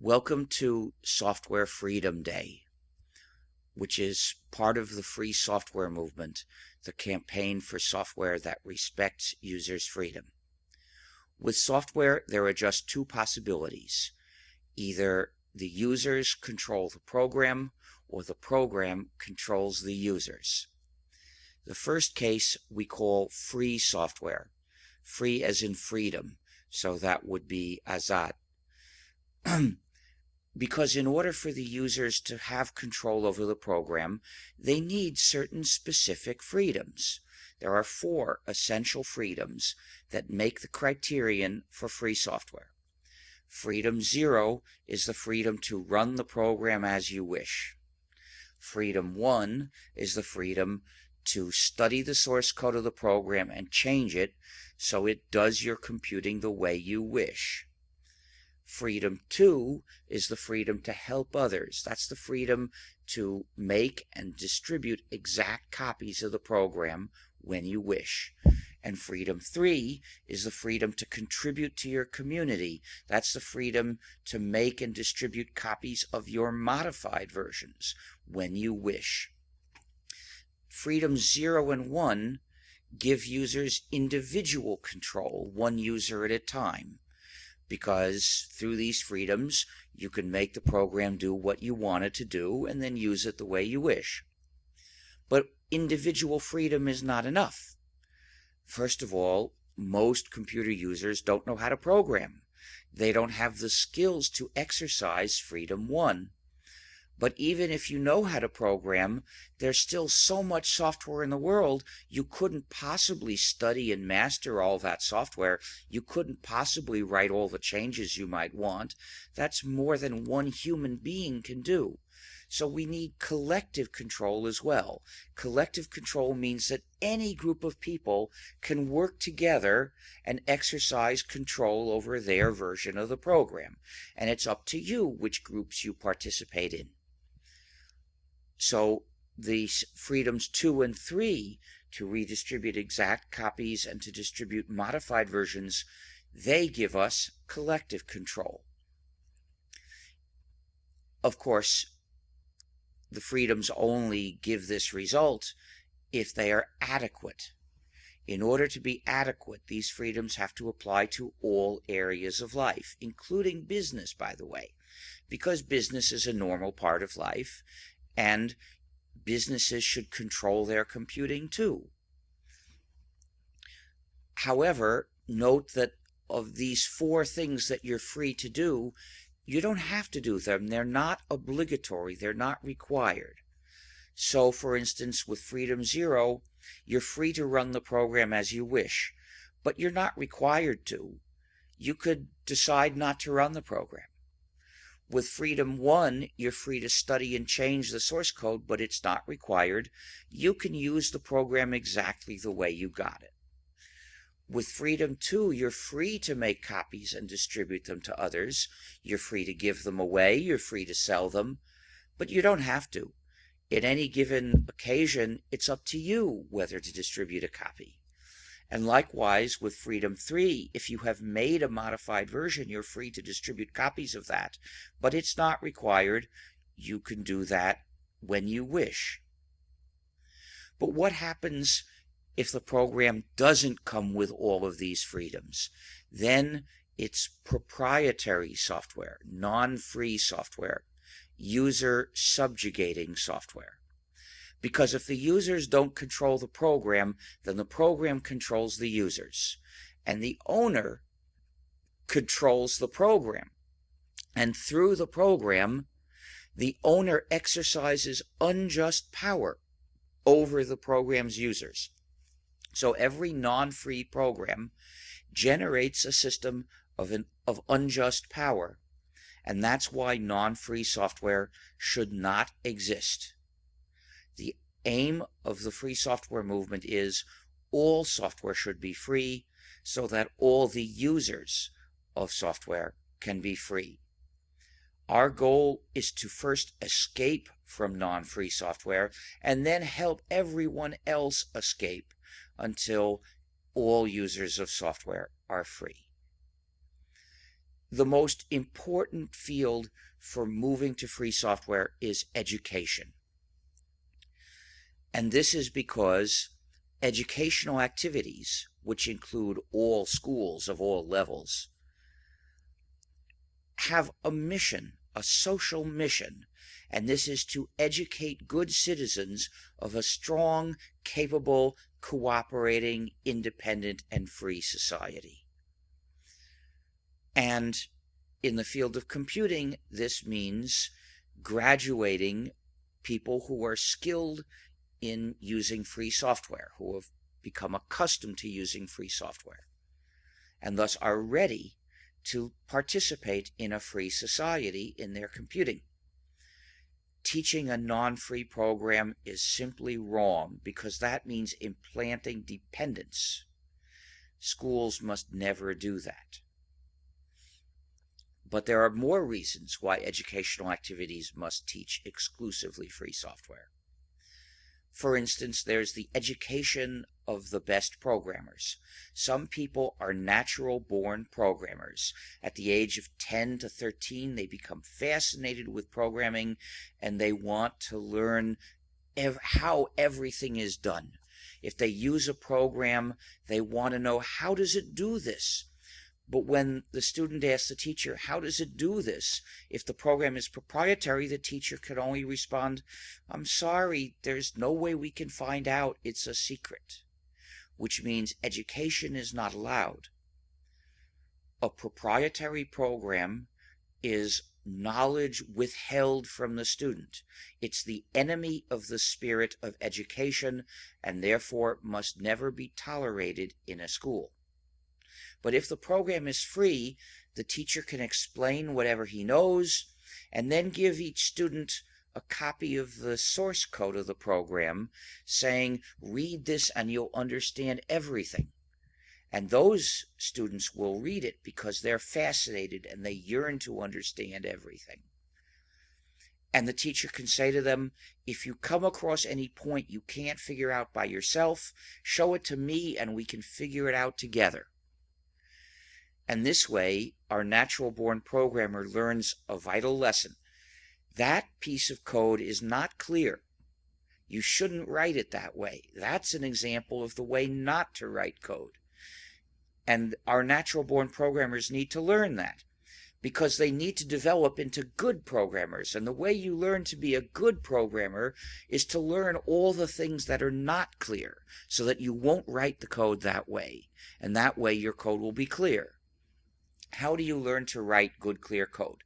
Welcome to Software Freedom Day, which is part of the free software movement, the campaign for software that respects users' freedom. With software, there are just two possibilities. Either the users control the program or the program controls the users. The first case we call free software, free as in freedom, so that would be azad. because in order for the users to have control over the program, they need certain specific freedoms. There are four essential freedoms that make the criterion for free software. Freedom zero is the freedom to run the program as you wish. Freedom one is the freedom to study the source code of the program and change it so it does your computing the way you wish. Freedom two is the freedom to help others. That's the freedom to make and distribute exact copies of the program when you wish. And freedom three is the freedom to contribute to your community. That's the freedom to make and distribute copies of your modified versions when you wish. Freedom zero and one give users individual control, one user at a time because through these freedoms, you can make the program do what you want it to do and then use it the way you wish. But individual freedom is not enough. First of all, most computer users don't know how to program. They don't have the skills to exercise freedom one. But even if you know how to program, there's still so much software in the world, you couldn't possibly study and master all that software. You couldn't possibly write all the changes you might want. That's more than one human being can do. So we need collective control as well. Collective control means that any group of people can work together and exercise control over their version of the program. And it's up to you which groups you participate in. So these freedoms two and three to redistribute exact copies and to distribute modified versions, they give us collective control. Of course, the freedoms only give this result if they are adequate. In order to be adequate, these freedoms have to apply to all areas of life, including business, by the way, because business is a normal part of life, and businesses should control their computing too. However, note that of these four things that you're free to do, you don't have to do them. They're not obligatory. They're not required. So, for instance, with Freedom Zero, you're free to run the program as you wish, but you're not required to. You could decide not to run the program. With Freedom 1, you're free to study and change the source code, but it's not required. You can use the program exactly the way you got it. With Freedom 2, you're free to make copies and distribute them to others. You're free to give them away. You're free to sell them. But you don't have to. In any given occasion, it's up to you whether to distribute a copy. And likewise with Freedom 3, if you have made a modified version, you're free to distribute copies of that, but it's not required. You can do that when you wish. But what happens if the program doesn't come with all of these freedoms? Then it's proprietary software, non-free software, user subjugating software. Because if the users don't control the program, then the program controls the users. And the owner controls the program. And through the program, the owner exercises unjust power over the program's users. So every non-free program generates a system of, an, of unjust power. And that's why non-free software should not exist. The aim of the free software movement is all software should be free so that all the users of software can be free. Our goal is to first escape from non-free software and then help everyone else escape until all users of software are free. the most important field for moving to free software is education. And this is because educational activities, which include all schools of all levels, have a mission, a social mission, and this is to educate good citizens of a strong, capable, cooperating, independent, and free society. And in the field of computing, this means graduating people who are skilled in using free software, who have become accustomed to using free software, and thus are ready to participate in a free society in their computing. Teaching a non-free program is simply wrong because that means implanting dependence. Schools must never do that. But there are more reasons why educational activities must teach exclusively free software. For instance, there's the education of the best programmers. Some people are natural born programmers. At the age of 10 to 13, they become fascinated with programming and they want to learn ev how everything is done. If they use a program, they want to know how does it do this? But when the student asks the teacher, how does it do this? If the program is proprietary, the teacher could only respond, I'm sorry, there's no way we can find out. It's a secret, which means education is not allowed. A proprietary program is knowledge withheld from the student. It's the enemy of the spirit of education and therefore must never be tolerated in a school. But if the program is free, the teacher can explain whatever he knows and then give each student a copy of the source code of the program saying, read this and you'll understand everything. And those students will read it because they're fascinated and they yearn to understand everything. And the teacher can say to them, if you come across any point you can't figure out by yourself, show it to me and we can figure it out together. And this way, our natural born programmer learns a vital lesson. That piece of code is not clear. You shouldn't write it that way. That's an example of the way not to write code. And our natural born programmers need to learn that because they need to develop into good programmers. And the way you learn to be a good programmer is to learn all the things that are not clear so that you won't write the code that way. And that way your code will be clear. How do you learn to write good, clear code?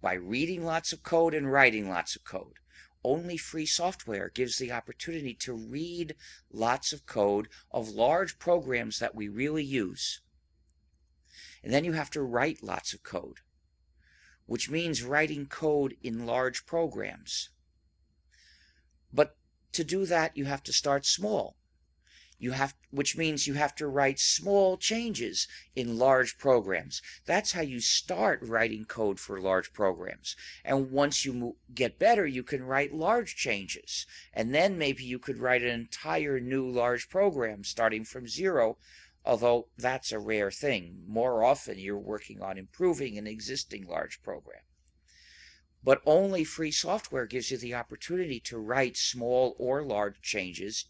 By reading lots of code and writing lots of code. Only free software gives the opportunity to read lots of code of large programs that we really use. And then you have to write lots of code, which means writing code in large programs. But to do that, you have to start small you have which means you have to write small changes in large programs. That's how you start writing code for large programs. And once you get better you can write large changes. And then maybe you could write an entire new large program starting from zero although that's a rare thing. More often you're working on improving an existing large program. But only free software gives you the opportunity to write small or large changes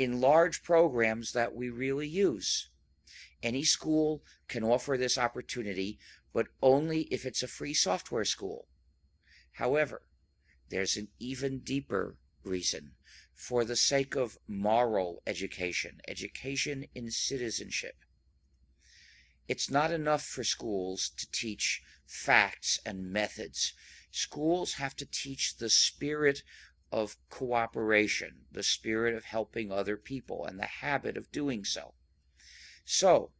in large programs that we really use. Any school can offer this opportunity, but only if it's a free software school. However, there's an even deeper reason for the sake of moral education, education in citizenship. It's not enough for schools to teach facts and methods. Schools have to teach the spirit of cooperation, the spirit of helping other people, and the habit of doing so. So,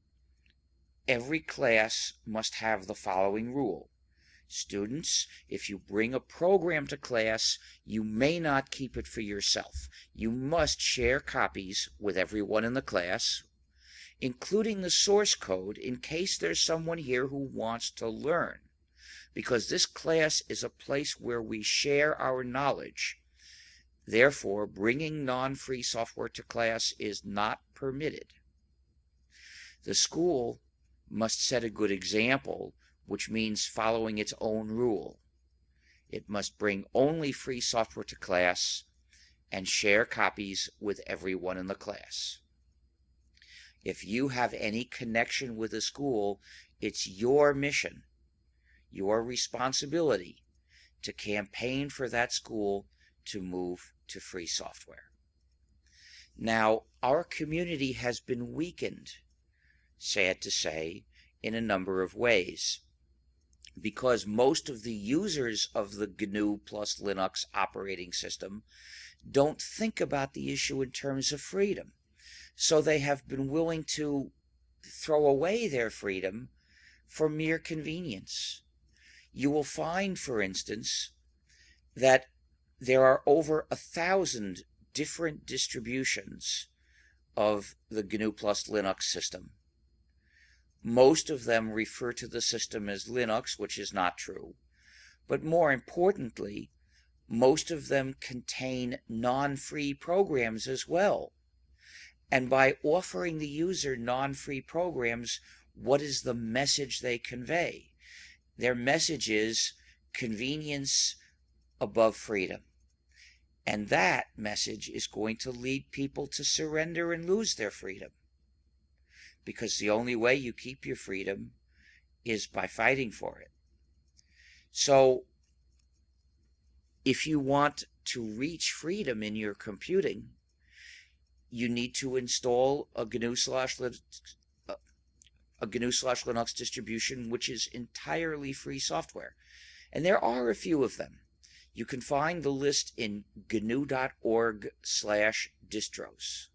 every class must have the following rule. Students, if you bring a program to class, you may not keep it for yourself. You must share copies with everyone in the class, including the source code in case there's someone here who wants to learn. Because this class is a place where we share our knowledge Therefore, bringing non-free software to class is not permitted. The school must set a good example which means following its own rule. It must bring only free software to class and share copies with everyone in the class. If you have any connection with the school, it's your mission, your responsibility to campaign for that school to move to free software. Now, our community has been weakened, sad to say, in a number of ways. Because most of the users of the GNU plus Linux operating system don't think about the issue in terms of freedom. So they have been willing to throw away their freedom for mere convenience. You will find, for instance, that there are over a thousand different distributions of the GNU plus Linux system. Most of them refer to the system as Linux, which is not true. But more importantly, most of them contain non-free programs as well. And by offering the user non-free programs, what is the message they convey? Their message is convenience above freedom. And that message is going to lead people to surrender and lose their freedom. Because the only way you keep your freedom is by fighting for it. So, if you want to reach freedom in your computing, you need to install a GNU slash uh, slash Linux distribution, which is entirely free software. And there are a few of them. You can find the list in gnu.org slash distros.